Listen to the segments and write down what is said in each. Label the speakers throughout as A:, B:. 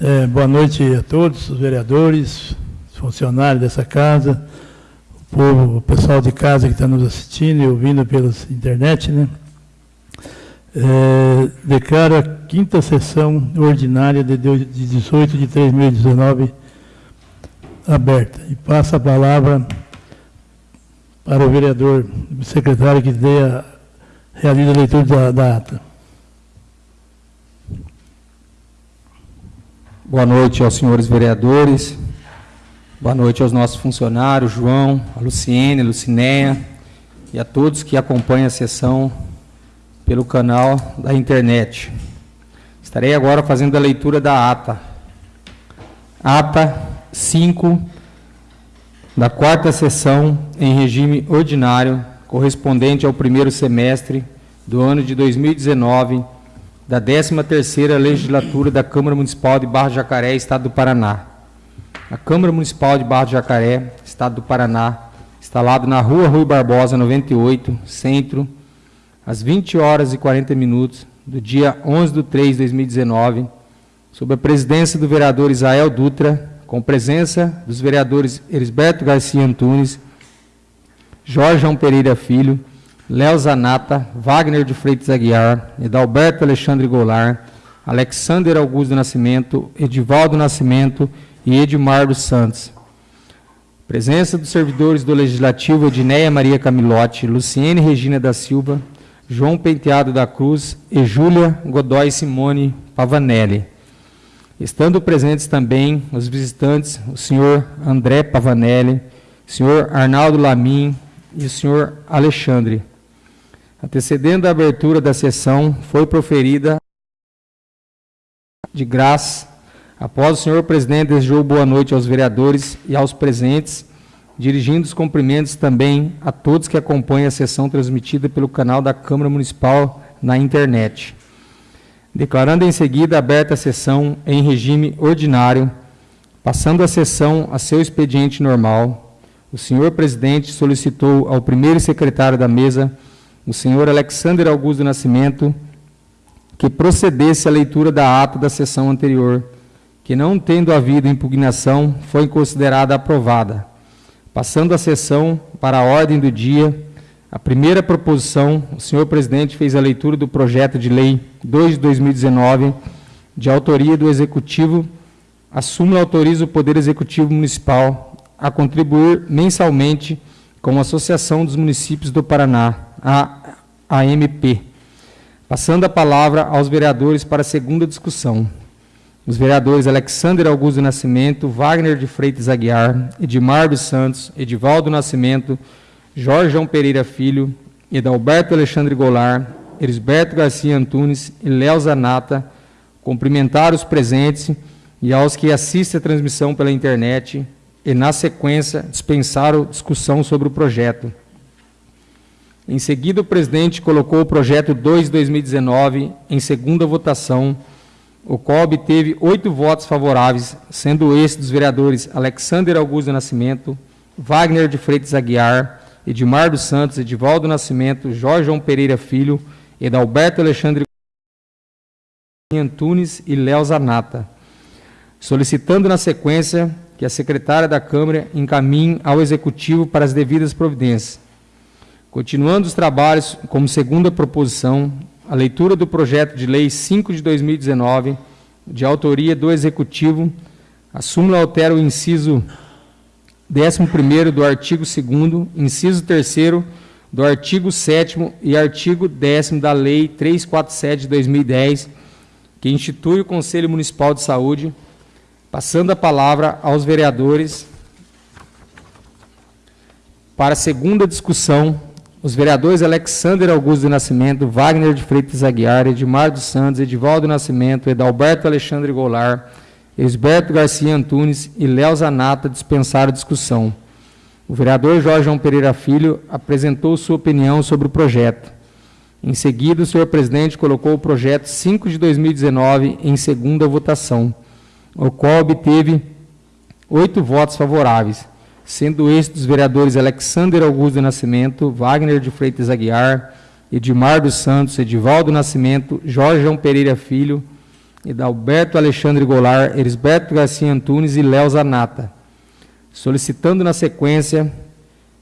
A: É, boa noite a todos, os vereadores, os funcionários dessa casa, o povo, o pessoal de casa que está nos assistindo e ouvindo pela internet, né? É, declaro a quinta sessão ordinária de 18 de 2019 aberta. E passo a palavra para o vereador, o secretário que dê a, realiza a leitura da, da ata.
B: Boa noite aos senhores vereadores, boa noite aos nossos funcionários, João, a Luciene, a e a todos que acompanham a sessão pelo canal da internet. Estarei agora fazendo a leitura da ata. Ata 5 da quarta sessão em regime ordinário, correspondente ao primeiro semestre do ano de 2019, da 13ª Legislatura da Câmara Municipal de Barra Jacaré, Estado do Paraná. A Câmara Municipal de Barra Jacaré, Estado do Paraná, instalado na Rua Rui Barbosa, 98, Centro, às 20 horas e 40 minutos do dia 11 de 3 de 2019, sob a presidência do vereador Isael Dutra, com presença dos vereadores Elisberto Garcia Antunes, Jorge Pereira Filho, Léo Zanata, Wagner de Freitas Aguiar, Edalberto Alexandre Goulart, Alexander Augusto Nascimento, Edivaldo Nascimento e Edmar dos Santos. Presença dos servidores do Legislativo Edneia Maria Camilotti, Luciene Regina da Silva, João Penteado da Cruz e Júlia Godoy Simone Pavanelli. Estando presentes também os visitantes, o senhor André Pavanelli, o senhor Arnaldo Lamin e o senhor Alexandre. Antecedendo a abertura da sessão, foi proferida de graça, após o senhor presidente desejou boa noite aos vereadores e aos presentes, dirigindo os cumprimentos também a todos que acompanham a sessão transmitida pelo canal da Câmara Municipal na internet. Declarando em seguida aberta a sessão em regime ordinário, passando a sessão a seu expediente normal, o senhor presidente solicitou ao primeiro secretário da mesa o senhor Alexander Augusto Nascimento que procedesse à leitura da ata da sessão anterior, que não tendo havido impugnação, foi considerada aprovada. Passando a sessão para a ordem do dia, a primeira proposição, o senhor presidente fez a leitura do projeto de lei 2 de 2019, de autoria do Executivo, a súmula autoriza o Poder Executivo Municipal a contribuir mensalmente com a Associação dos Municípios do Paraná, a AMP. Passando a palavra aos vereadores para a segunda discussão. Os vereadores Alexander Augusto Nascimento, Wagner de Freitas Aguiar, Edmar dos Santos, Edivaldo Nascimento, Jorge João Pereira Filho, Edalberto Alexandre Goulart, Elisberto Garcia Antunes e Léo Zanata, cumprimentar os presentes e aos que assistem a transmissão pela internet e, na sequência, dispensaram discussão sobre o projeto. Em seguida, o presidente colocou o projeto 2 de 2019 em segunda votação, o qual obteve oito votos favoráveis, sendo esse dos vereadores Alexander Augusto Nascimento, Wagner de Freitas Aguiar, Edmar dos Santos, Edivaldo Nascimento, Jorge João Pereira Filho, Edalberto Alexandre Antunes e Léo Zanata, solicitando na sequência que a secretária da Câmara encaminhe ao Executivo para as devidas providências. Continuando os trabalhos, como segunda proposição, a leitura do projeto de lei 5 de 2019, de autoria do Executivo, a súmula altera o inciso 11 do artigo 2 inciso 3 do artigo 7 e artigo 10 da Lei 347 de 2010, que institui o Conselho Municipal de Saúde, passando a palavra aos vereadores para a segunda discussão os vereadores Alexander Augusto do Nascimento, Wagner de Freitas Aguiar, Edmar dos Santos, Edivaldo Nascimento, Edalberto Alexandre Goulart, Esberto Garcia Antunes e Léo Zanata dispensaram discussão. O vereador Jorge João Pereira Filho apresentou sua opinião sobre o projeto. Em seguida, o senhor presidente colocou o projeto 5 de 2019 em segunda votação, o qual obteve oito votos favoráveis sendo estes dos vereadores Alexander Augusto Nascimento, Wagner de Freitas Aguiar, Edmar dos Santos, Edivaldo Nascimento, Jorge João Pereira Filho, Edalberto Alexandre Goulart, Erisberto Garcia Antunes e Léo Zanata, solicitando na sequência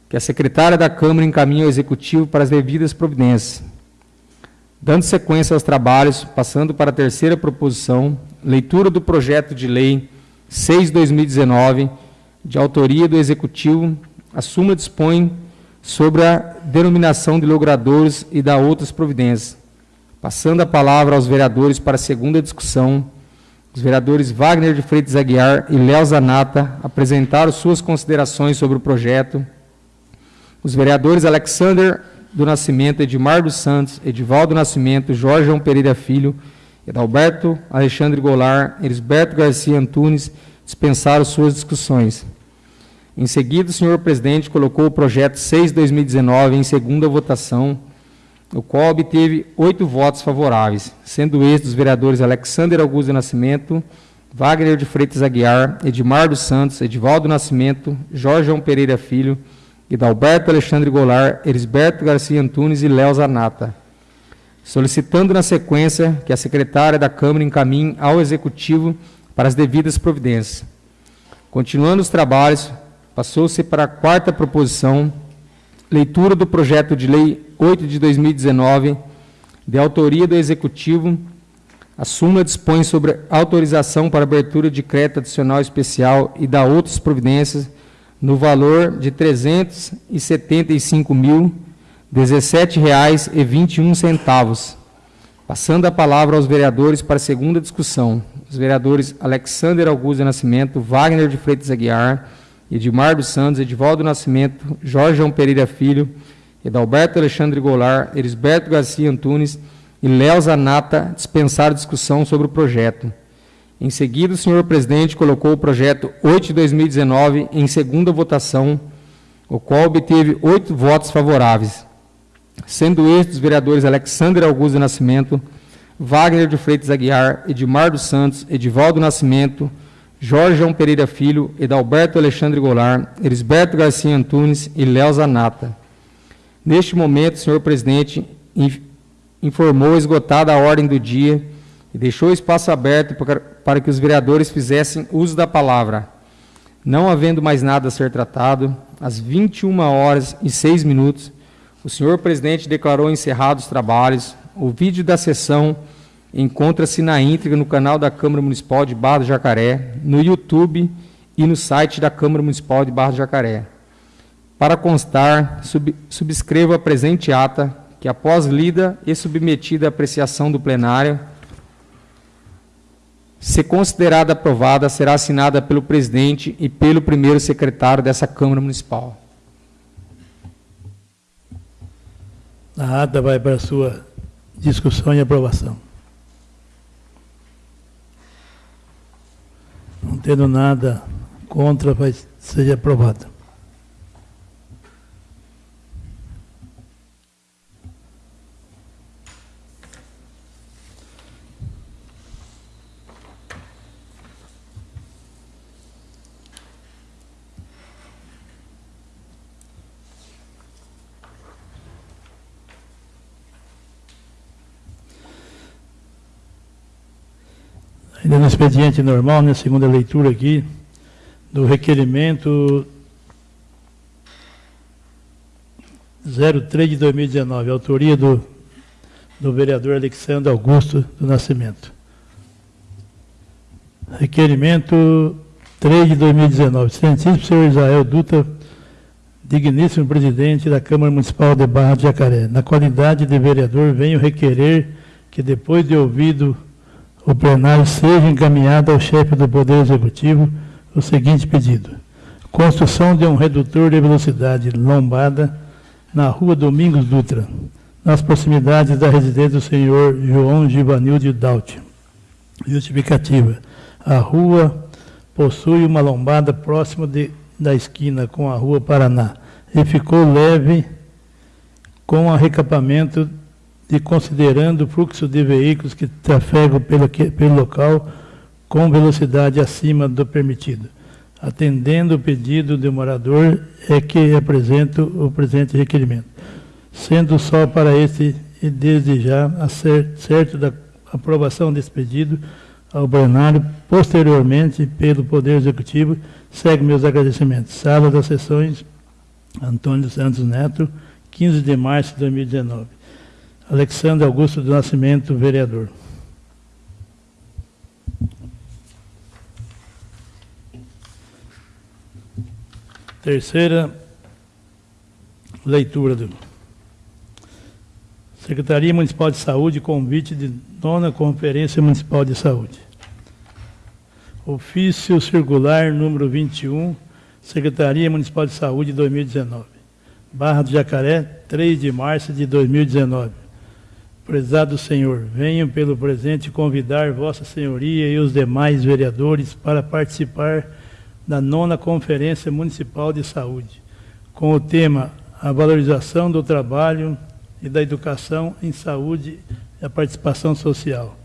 B: que a secretária da Câmara encaminhe ao Executivo para as devidas providências. Dando sequência aos trabalhos, passando para a terceira proposição, leitura do projeto de lei 6-2019, de autoria do Executivo, a súmula dispõe sobre a denominação de logradores e da outras providências. Passando a palavra aos vereadores para a segunda discussão, os vereadores Wagner de Freitas Aguiar e Léo Zanata apresentaram suas considerações sobre o projeto. Os vereadores Alexander do Nascimento, Edmar dos Santos, Edivaldo Nascimento, Jorge João Pereira Filho, Edalberto Alexandre Goulart, Elisberto Garcia Antunes dispensaram suas discussões. Em seguida, o senhor presidente colocou o projeto 6-2019 em segunda votação, o qual obteve oito votos favoráveis, sendo estes dos vereadores Alexander Augusto Nascimento, Wagner de Freitas Aguiar, Edmar dos Santos, Edivaldo Nascimento, Jorge João Pereira Filho, Hidalberto Alexandre Goulart, Elisberto Garcia Antunes e Léo Zanata, solicitando na sequência que a secretária da Câmara encaminhe ao Executivo para as devidas providências. Continuando os trabalhos, Passou-se para a quarta proposição, leitura do projeto de lei 8 de 2019, de autoria do Executivo. A súmula dispõe sobre autorização para abertura de crédito adicional especial e da outras providências no valor de R$ 355.017,21. Passando a palavra aos vereadores para a segunda discussão. Os vereadores Alexander Augusto Nascimento, Wagner de Freitas Aguiar, Edmar dos Santos, Edivaldo Nascimento, Jorge João Pereira Filho, Edalberto Alexandre Goulart, Erisberto Garcia Antunes e Léo Zanata dispensaram discussão sobre o projeto. Em seguida, o senhor presidente colocou o projeto 8 de 2019 em segunda votação, o qual obteve oito votos favoráveis, sendo estes os vereadores Alexandre Augusto Nascimento, Wagner de Freitas Aguiar, Edmar dos Santos, Edivaldo Nascimento, Jorge João Pereira Filho, Edalberto Alexandre Goulart, Elisberto Garcia Antunes e Léo Zanata. Neste momento, senhor presidente informou esgotada a ordem do dia e deixou espaço aberto para que os vereadores fizessem uso da palavra. Não havendo mais nada a ser tratado, às 21 horas e 6 minutos, o senhor presidente declarou encerrados os trabalhos. O vídeo da sessão encontra-se na íntegra no canal da Câmara Municipal de Barra do Jacaré, no YouTube e no site da Câmara Municipal de Barra do Jacaré. Para constar, sub, subscrevo a presente ata, que após lida e submetida à apreciação do plenário, se considerada aprovada, será assinada pelo presidente e pelo primeiro secretário dessa Câmara Municipal.
A: A ata vai para a sua discussão e aprovação. Não tendo nada contra, vai seja aprovado. Ainda no expediente normal, na né, segunda leitura aqui, do requerimento 03 de 2019, autoria do, do vereador Alexandre Augusto do Nascimento. Requerimento 3 de 2019. Excelentíssimo senhor Israel Dutra, digníssimo presidente da Câmara Municipal de Barra de Jacaré. Na qualidade de vereador, venho requerer que, depois de ouvido o plenário seja encaminhado ao chefe do Poder Executivo o seguinte pedido. Construção de um redutor de velocidade lombada na rua Domingos Dutra, nas proximidades da residência do senhor João Givanilde Daut. Justificativa. A rua possui uma lombada próxima de, da esquina com a rua Paraná e ficou leve com arrecapamento de considerando o fluxo de veículos que trafegam pelo, pelo local com velocidade acima do permitido. Atendendo o pedido do morador, é que apresento o presente requerimento. Sendo só para este e desde já, certo da aprovação desse pedido, ao plenário, posteriormente pelo Poder Executivo. Segue meus agradecimentos. Sala das Sessões, Antônio Santos Neto, 15 de março de 2019. Alexandre Augusto do Nascimento, vereador. Terceira leitura do Secretaria Municipal de Saúde, convite de nona Conferência Municipal de Saúde. Ofício circular número 21, Secretaria Municipal de Saúde 2019. Barra do Jacaré, 3 de março de 2019. Prezado Senhor, venho pelo presente convidar Vossa Senhoria e os demais vereadores para participar da nona Conferência Municipal de Saúde, com o tema A Valorização do Trabalho e da Educação em Saúde e a Participação Social,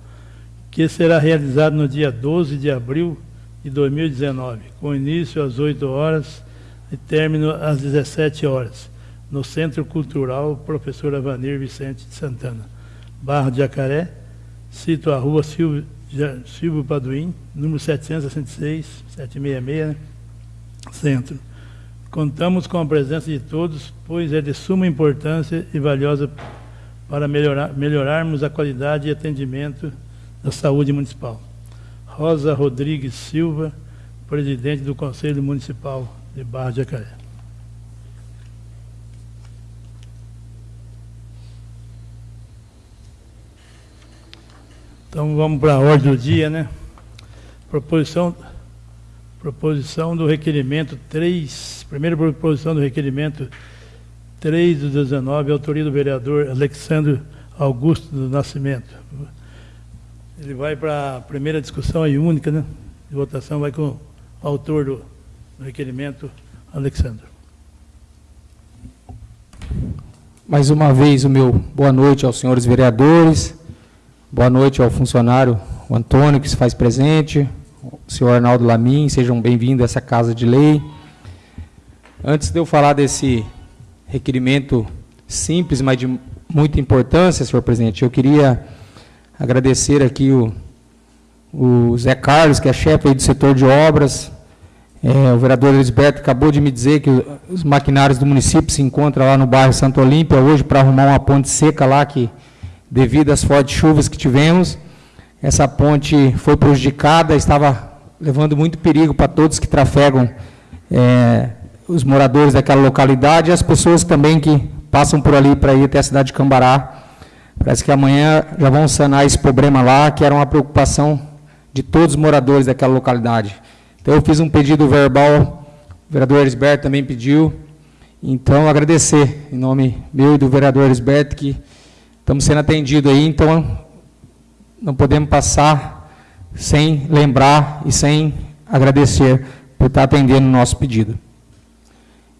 A: que será realizado no dia 12 de abril de 2019, com início às 8 horas e término às 17 horas, no Centro Cultural Professor Avanir Vicente de Santana, Barra de Jacaré, cito a rua Silvio Silvio Paduim, número 766, 766, né? Centro. Contamos com a presença de todos, pois é de suma importância e valiosa para melhorar, melhorarmos a qualidade e atendimento da saúde municipal. Rosa Rodrigues Silva, presidente do Conselho Municipal de Barra de Jacaré. Então vamos para a ordem do dia, né? Proposição, proposição do requerimento 3, primeira proposição do requerimento 3 do 19, autoria do vereador Alexandre Augusto do Nascimento. Ele vai para a primeira discussão aí única, né? De votação vai com o autor do, do requerimento, Alexandre.
B: Mais uma vez o meu boa noite aos senhores vereadores Boa noite ao funcionário Antônio, que se faz presente, o senhor Arnaldo Lamin, sejam bem-vindos a essa Casa de Lei. Antes de eu falar desse requerimento simples, mas de muita importância, senhor presidente, eu queria agradecer aqui o, o Zé Carlos, que é chefe do setor de obras, é, o vereador Elisberto acabou de me dizer que os maquinários do município se encontram lá no bairro Santo Olímpia hoje para arrumar uma ponte seca lá que devido às fortes chuvas que tivemos. Essa ponte foi prejudicada, estava levando muito perigo para todos que trafegam é, os moradores daquela localidade e as pessoas também que passam por ali para ir até a cidade de Cambará. Parece que amanhã já vão sanar esse problema lá, que era uma preocupação de todos os moradores daquela localidade. Então, eu fiz um pedido verbal, o vereador Elisberto também pediu. Então, agradecer, em nome meu e do vereador Elisberto, que Estamos sendo atendidos aí, então não podemos passar sem lembrar e sem agradecer por estar atendendo o nosso pedido.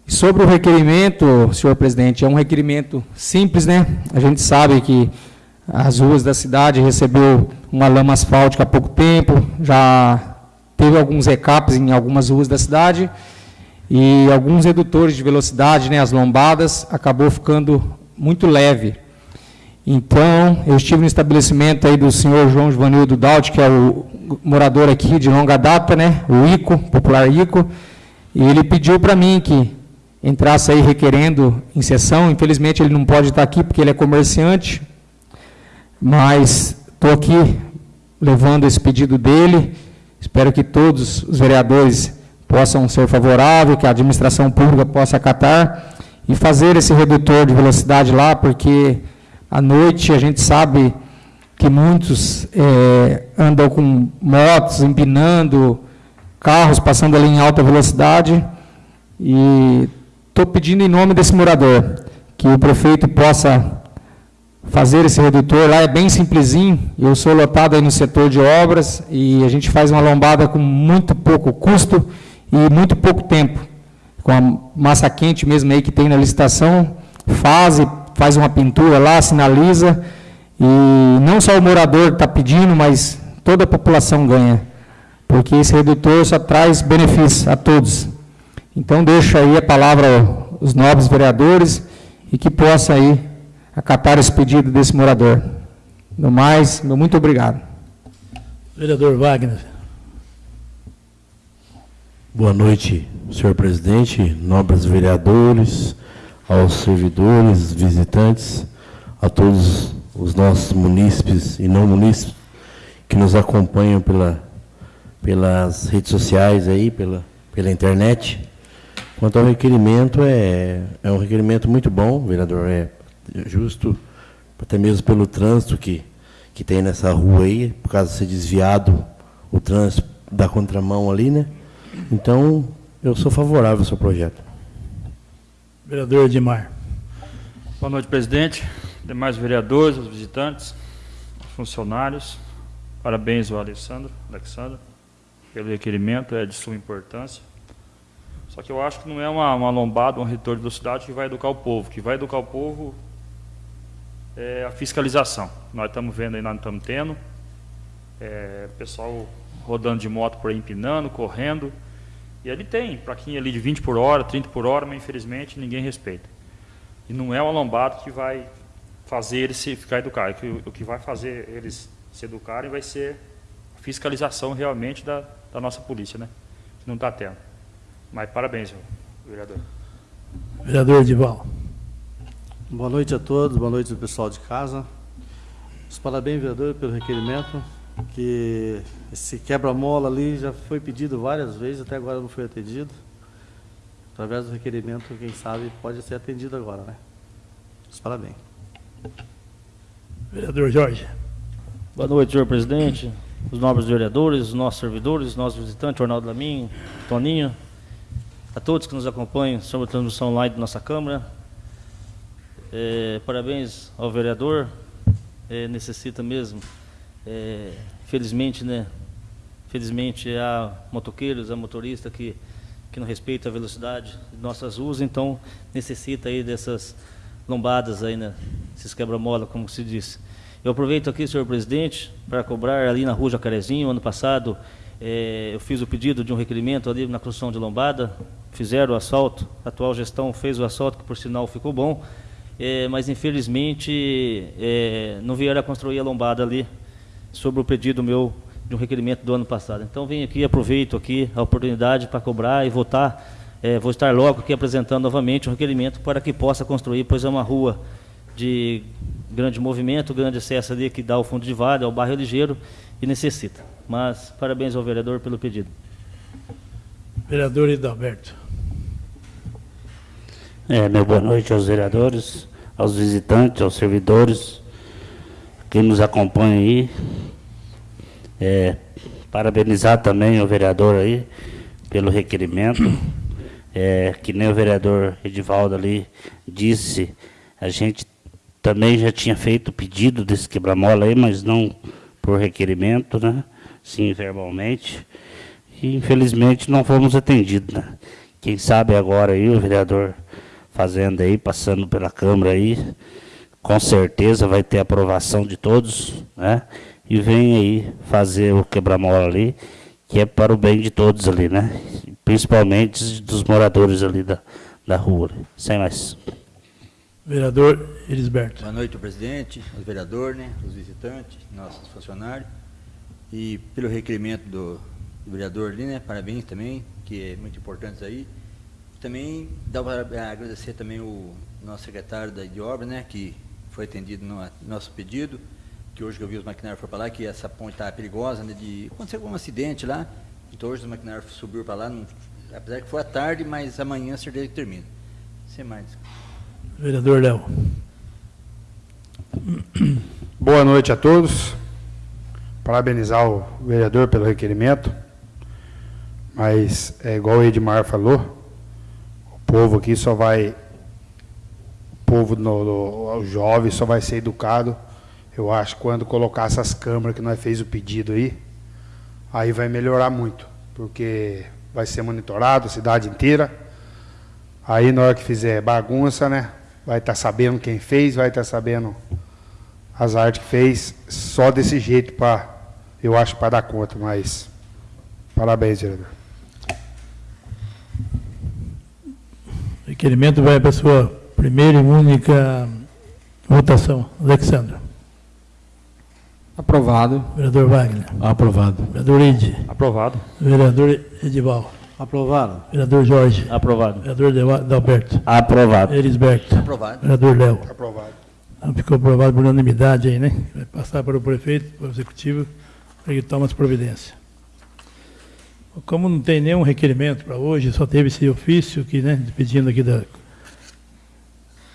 B: Sobre o requerimento, senhor presidente, é um requerimento simples, né? A gente sabe que as ruas da cidade recebeu uma lama asfáltica há pouco tempo, já teve alguns recaps em algumas ruas da cidade e alguns redutores de velocidade, né, as lombadas, acabou ficando muito leve. Então, eu estive no estabelecimento aí do senhor João Givanildo Daut, que é o morador aqui de longa data, né, o ICO, popular ICO, e ele pediu para mim que entrasse aí requerendo em sessão, infelizmente ele não pode estar aqui porque ele é comerciante, mas estou aqui levando esse pedido dele, espero que todos os vereadores possam ser favoráveis, que a administração pública possa acatar e fazer esse redutor de velocidade lá, porque à noite, a gente sabe que muitos é, andam com motos, empinando, carros passando ali em alta velocidade. E estou pedindo em nome desse morador que o prefeito possa fazer esse redutor. Lá é bem simplesinho. Eu sou lotado aí no setor de obras e a gente faz uma lombada com muito pouco custo e muito pouco tempo. Com a massa quente mesmo aí que tem na licitação, faz e faz uma pintura lá, sinaliza, e não só o morador está pedindo, mas toda a população ganha, porque esse redutor só traz benefícios a todos. Então, deixo aí a palavra aos nobres vereadores e que possa aí acatar esse pedido desse morador. No mais, meu muito obrigado.
A: Vereador Wagner.
C: Boa noite, senhor presidente, nobres vereadores, aos servidores, visitantes, a todos os nossos munícipes e não munícipes que nos acompanham pela, pelas redes sociais aí, pela, pela internet. Quanto ao requerimento, é, é um requerimento muito bom, vereador, é justo, até mesmo pelo trânsito que, que tem nessa rua aí, por causa de ser desviado o trânsito da contramão ali, né? Então, eu sou favorável ao seu projeto.
A: Vereador Edmar.
D: Boa noite, presidente, demais vereadores, os visitantes, funcionários. Parabéns ao Alessandro, Alexandre, pelo requerimento, é de suma importância. Só que eu acho que não é uma, uma lombada, um retorno de velocidade que vai educar o povo. que vai educar o povo é a fiscalização. Nós estamos vendo aí, nós estamos tendo. É, pessoal rodando de moto por aí, empinando, correndo. E ali tem plaquinha ali de 20 por hora, 30 por hora, mas infelizmente ninguém respeita. E não é o lombado que vai fazer eles se ficar educados. O que vai fazer eles se educarem vai ser a fiscalização realmente da, da nossa polícia, né? Que não está tendo. Mas parabéns, vereador.
A: Vereador Edival.
E: Boa noite a todos, boa noite ao pessoal de casa. Os parabéns, vereador, pelo requerimento que esse quebra-mola ali já foi pedido várias vezes, até agora não foi atendido. Através do requerimento, quem sabe, pode ser atendido agora, né? Parabéns.
A: Vereador Jorge.
F: Boa noite, senhor presidente, os nobres vereadores, os nossos servidores, os nossos visitantes, Arnaldo Laminho, Toninho, a todos que nos acompanham sobre a transmissão online da nossa Câmara. É, parabéns ao vereador, é, necessita mesmo é, felizmente, né? Felizmente há motoqueiros, há motorista que, que não respeita a velocidade de nossas ruas, então necessita aí dessas lombadas aí, né? Esses quebra-mola, como se disse. Eu aproveito aqui, senhor presidente, para cobrar ali na rua Jacarezinho, ano passado, é, eu fiz o pedido de um requerimento ali na construção de lombada, fizeram o asfalto, a atual gestão fez o asfalto, que por sinal ficou bom, é, mas infelizmente é, não vieram a construir a lombada ali, sobre o pedido meu de um requerimento do ano passado. Então, venho aqui, aproveito aqui a oportunidade para cobrar e votar. É, vou estar logo aqui apresentando novamente um requerimento para que possa construir, pois é uma rua de grande movimento, grande acesso ali que dá ao fundo de vale, ao bairro ligeiro e necessita. Mas parabéns ao vereador pelo pedido.
A: Vereador Hidalberto.
G: É, meu boa noite aos vereadores, aos visitantes, aos servidores, quem nos acompanha aí. É, parabenizar também o vereador aí pelo requerimento. É, que nem o vereador Edivaldo ali disse, a gente também já tinha feito o pedido desse quebra-mola aí, mas não por requerimento, né? Sim, verbalmente. E infelizmente não fomos atendidos, né? Quem sabe agora aí o vereador fazendo aí, passando pela Câmara aí, com certeza vai ter aprovação de todos, né? E vem aí fazer o quebra-mola ali, que é para o bem de todos ali, né? Principalmente dos moradores ali da, da rua. Sem mais.
A: Vereador Elisberto.
H: Boa noite, presidente, os vereadores, né, os visitantes, nossos funcionários. E pelo requerimento do, do vereador ali, né, parabéns também, que é muito importante aí. Também dá para agradecer também o nosso secretário da, de obra, né, que foi atendido no nosso pedido, que hoje que eu vi os maquinários foram para lá, que essa ponte está perigosa, né, de acontecer algum acidente lá, então hoje os maquinários subiram para lá, não, apesar que foi à tarde, mas amanhã certeza que termina. Sem mais.
A: Vereador Léo.
I: Boa noite a todos. Parabenizar o vereador pelo requerimento. Mas é igual o Edmar falou, o povo aqui só vai povo, no, o jovem só vai ser educado, eu acho, quando colocar essas câmeras que nós fez o pedido aí, aí vai melhorar muito, porque vai ser monitorado a cidade inteira. Aí na hora que fizer bagunça, né, vai estar tá sabendo quem fez, vai estar tá sabendo as artes que fez, só desse jeito para, eu acho, para dar conta, mas parabéns, vereador.
A: Requerimento vai para a sua primeira e única votação. Alexandre.
B: Aprovado.
A: Vereador Wagner.
C: Aprovado.
A: Vereador Ide.
D: Aprovado.
A: Vereador Edival.
E: Aprovado.
A: Vereador Jorge.
F: Aprovado.
A: Vereador Dalberto.
G: Aprovado.
A: Elisberto.
H: Aprovado.
A: Vereador Léo.
I: Aprovado.
A: Então, Ficou aprovado por unanimidade aí, né? Vai passar para o prefeito, para o executivo, para que tome as providências. Como não tem nenhum requerimento para hoje, só teve esse ofício aqui, né? Pedindo aqui da,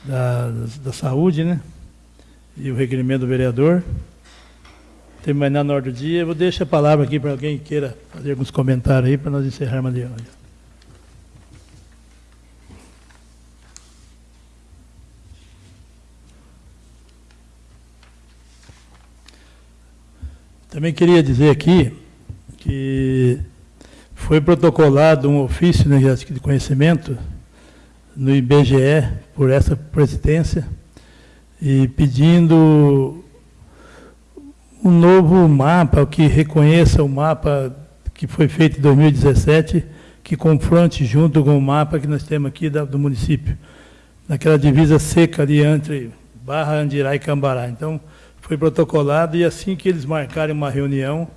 A: da, da saúde, né? E o requerimento do vereador. Nada na ordem do dia. Eu vou deixar a palavra aqui para alguém que queira fazer alguns comentários aí para nós encerrarmos ali. Também queria dizer aqui que foi protocolado um ofício né, de conhecimento no IBGE por essa presidência e pedindo um novo mapa que reconheça o mapa que foi feito em 2017, que confronte junto com o mapa que nós temos aqui do município, naquela divisa seca ali entre Barra, Andirá e Cambará. Então, foi protocolado e assim que eles marcarem uma reunião,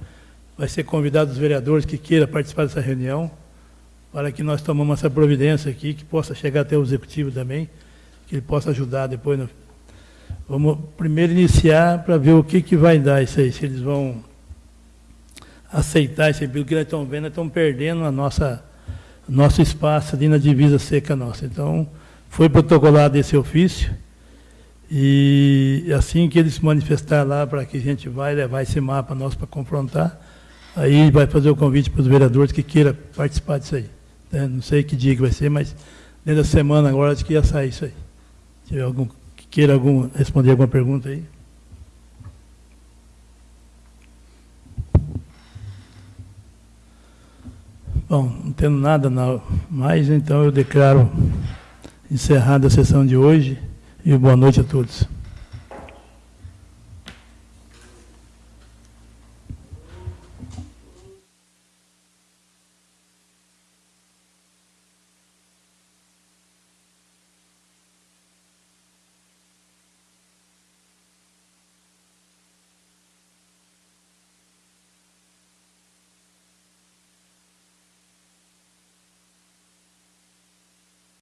A: vai ser convidado os vereadores que queiram participar dessa reunião, para que nós tomemos essa providência aqui, que possa chegar até o executivo também, que ele possa ajudar depois. No... Vamos primeiro iniciar para ver o que, que vai dar isso aí, se eles vão aceitar aí, pelo que nós estamos vendo, estamos perdendo a nossa, nosso espaço ali na divisa seca nossa. Então, foi protocolado esse ofício, e assim que eles se manifestar lá para que a gente vai levar esse mapa nosso para confrontar, aí vai fazer o convite para os vereadores que queiram participar disso aí. né? Não sei que dia que vai ser, mas dentro da semana agora acho que ia sair isso aí. Tiver algum que queira algum, responder alguma pergunta aí. Bom, não tendo nada na- mais, então eu declaro encerrada a sessão de hoje e boa noite a todos.